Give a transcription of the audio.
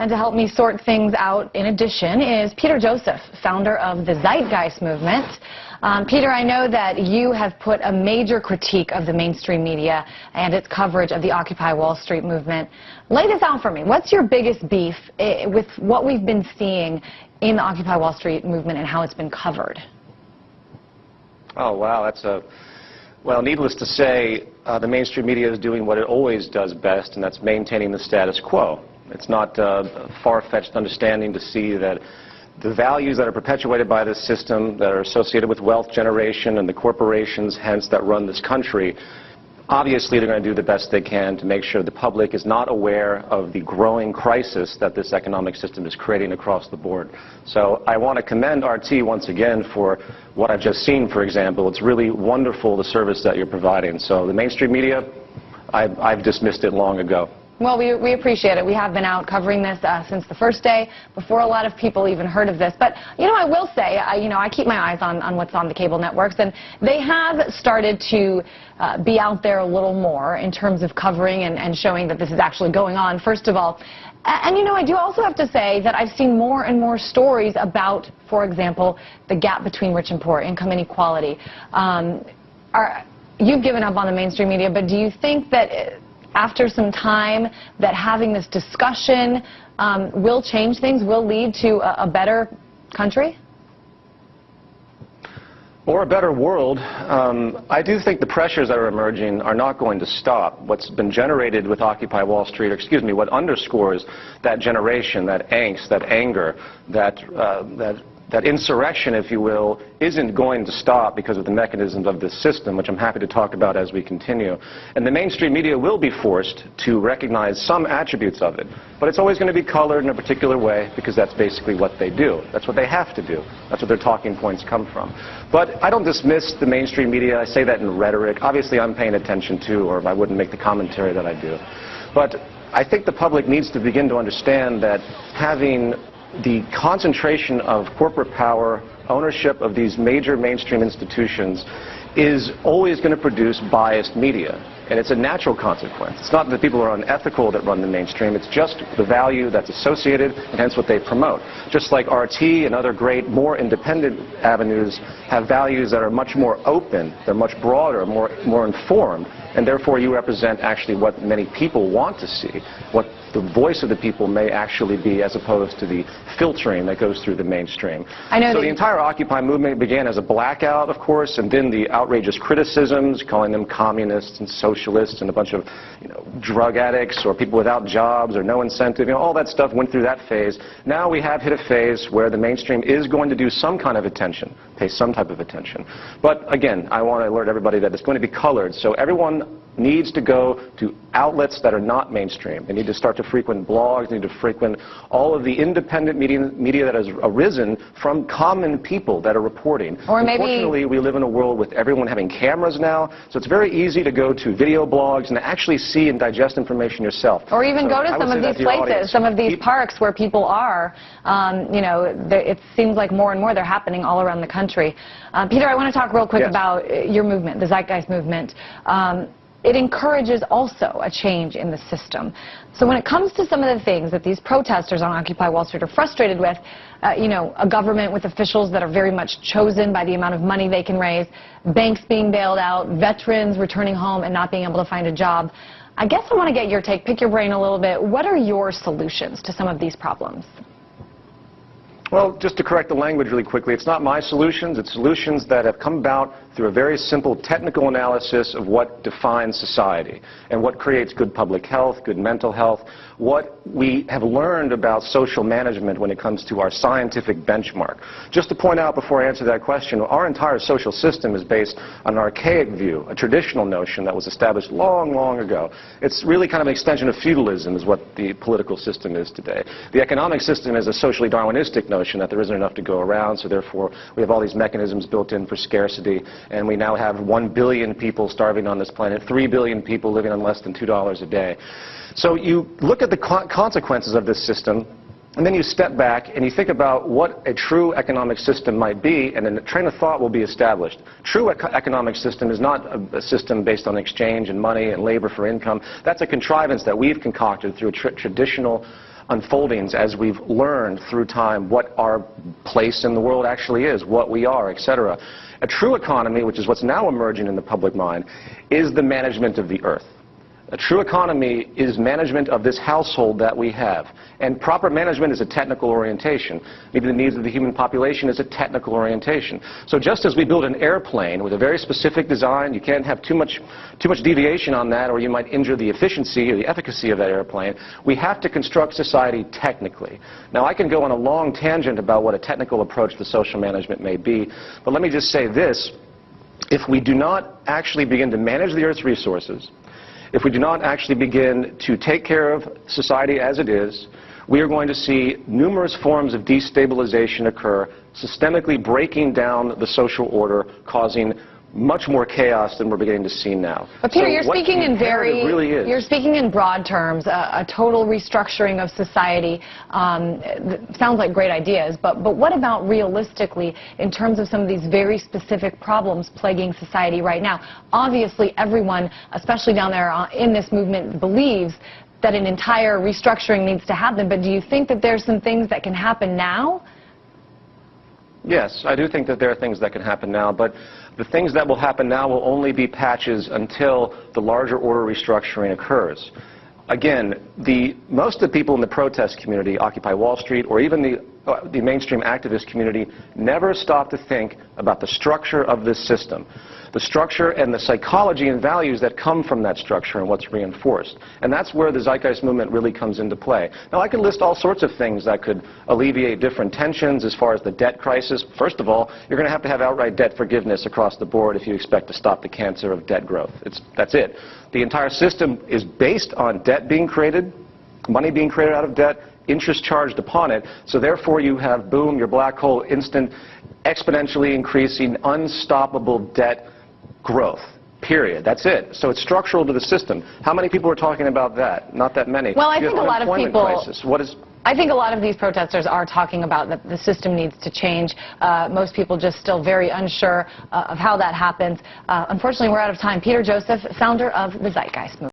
And to help me sort things out, in addition, is Peter Joseph, founder of the Zeitgeist Movement. Um, Peter, I know that you have put a major critique of the mainstream media and its coverage of the Occupy Wall Street movement. Lay this out for me. What's your biggest beef eh, with what we've been seeing in the Occupy Wall Street movement and how it's been covered? Oh, wow, that's a... Well, needless to say, uh, the mainstream media is doing what it always does best, and that's maintaining the status quo. It's not uh, far-fetched understanding to see that the values that are perpetuated by this system that are associated with wealth generation and the corporations, hence, that run this country, obviously they're going to do the best they can to make sure the public is not aware of the growing crisis that this economic system is creating across the board. So I want to commend RT once again for what I've just seen, for example. It's really wonderful the service that you're providing. So the mainstream media, I've, I've dismissed it long ago. Well, we, we appreciate it. We have been out covering this uh, since the first day, before a lot of people even heard of this. But, you know, I will say, you know, I keep my eyes on, on what's on the cable networks, and they have started to uh, be out there a little more in terms of covering and, and showing that this is actually going on, first of all. And, you know, I do also have to say that I've seen more and more stories about, for example, the gap between rich and poor, income inequality. Um, are, you've given up on the mainstream media, but do you think that after some time that having this discussion um, will change things, will lead to a, a better country? Or a better world. Um, I do think the pressures that are emerging are not going to stop. What's been generated with Occupy Wall Street, or excuse me, what underscores that generation, that angst, that anger, that, uh, that that insurrection, if you will, isn't going to stop because of the mechanisms of this system, which I'm happy to talk about as we continue. And the mainstream media will be forced to recognize some attributes of it. But it's always going to be colored in a particular way because that's basically what they do. That's what they have to do. That's what their talking points come from. But I don't dismiss the mainstream media. I say that in rhetoric. Obviously, I'm paying attention to, or I wouldn't make the commentary that I do. But I think the public needs to begin to understand that having the concentration of corporate power, ownership of these major mainstream institutions is always going to produce biased media. And it's a natural consequence. It's not that people are unethical that run the mainstream. It's just the value that's associated and hence what they promote. Just like RT and other great, more independent avenues have values that are much more open, they're much broader, more, more informed, and therefore you represent actually what many people want to see, what the voice of the people may actually be as opposed to the filtering that goes through the mainstream. I know so the entire Occupy movement began as a blackout, of course, and then the outrageous criticisms, calling them communists and socialists and a bunch of you know, drug addicts or people without jobs or no incentive, you know, all that stuff went through that phase. Now we have hit a phase where the mainstream is going to do some kind of attention, pay some type of attention. But again, I want to alert everybody that it's going to be colored, so everyone needs to go to outlets that are not mainstream. They need to start to frequent blogs, they need to frequent all of the independent media, media that has arisen from common people that are reporting. Or maybe Unfortunately, we live in a world with everyone having cameras now, so it's very easy to go to video blogs and actually see and digest information yourself. Or even so go to some of these places, audience. some of these parks where people are. Um, you know, it seems like more and more they're happening all around the country. Uh, Peter, I want to talk real quick yes. about uh, your movement, the Zeitgeist movement. Um, it encourages also a change in the system. So when it comes to some of the things that these protesters on Occupy Wall Street are frustrated with, uh, you know, a government with officials that are very much chosen by the amount of money they can raise, banks being bailed out, veterans returning home and not being able to find a job, I guess I want to get your take, pick your brain a little bit. What are your solutions to some of these problems? Well, just to correct the language really quickly, it's not my solutions. It's solutions that have come about through a very simple technical analysis of what defines society and what creates good public health, good mental health, what we have learned about social management when it comes to our scientific benchmark. Just to point out before I answer that question, our entire social system is based on an archaic view, a traditional notion that was established long, long ago. It's really kind of an extension of feudalism is what the political system is today. The economic system is a socially Darwinistic notion that there isn't enough to go around, so therefore we have all these mechanisms built in for scarcity and we now have 1 billion people starving on this planet, 3 billion people living on less than $2 a day. So you look at the co consequences of this system, and then you step back and you think about what a true economic system might be, and then a train of thought will be established. True eco economic system is not a, a, system based on exchange and money and labor for income. That's a contrivance that we've concocted through a tr traditional unfoldings as we've learned through time what our place in the world actually is, what we are, etc. A true economy, which is what's now emerging in the public mind, is the management of the earth. A true economy is management of this household that we have. And proper management is a technical orientation. Meeting the needs of the human population is a technical orientation. So just as we build an airplane with a very specific design, you can't have too much, too much deviation on that or you might injure the efficiency or the efficacy of that airplane. We have to construct society technically. Now I can go on a long tangent about what a technical approach to social management may be, but let me just say this. If we do not actually begin to manage the Earth's resources, if we do not actually begin to take care of society as it is, we are going to see numerous forms of destabilization occur, systemically breaking down the social order, causing much more chaos than we're beginning to see now. But Peter, So you're speaking in very, really is, you're speaking in broad terms, a, a total restructuring of society. Um, sounds like great ideas, but, but what about realistically in terms of some of these very specific problems plaguing society right now? Obviously, everyone, especially down there uh, in this movement, believes that an entire restructuring needs to happen, but do you think that there's some things that can happen now? Yes, I do think that there are things that can happen now, but the things that will happen now will only be patches until the larger order restructuring occurs. Again, the, most of the people in the protest community, Occupy Wall Street, or even the, uh, the mainstream activist community, never stop to think about the structure of this system, the structure and the psychology and values that come from that structure and what's reinforced. And that's where the Zeitgeist movement really comes into play. Now, I could list all sorts of things that could alleviate different tensions as far as the debt crisis. First of all, you're going to have to have outright debt forgiveness across the board if you expect to stop the cancer of debt growth. It's, that's it. The entire system is based on debt being created, money being created out of debt, interest charged upon it. So therefore you have, boom, your black hole, instant, exponentially increasing, unstoppable debt growth. Period. That's it. So it's structural to the system. How many people are talking about that? Not that many. Well, I You think a lot of people- Crisis. What is I think a lot of these protesters are talking about that the system needs to change. Uh, most people just still very unsure uh, of how that happens. Uh, unfortunately, we're out of time. Peter Joseph, founder of the Zeitgeist Movement.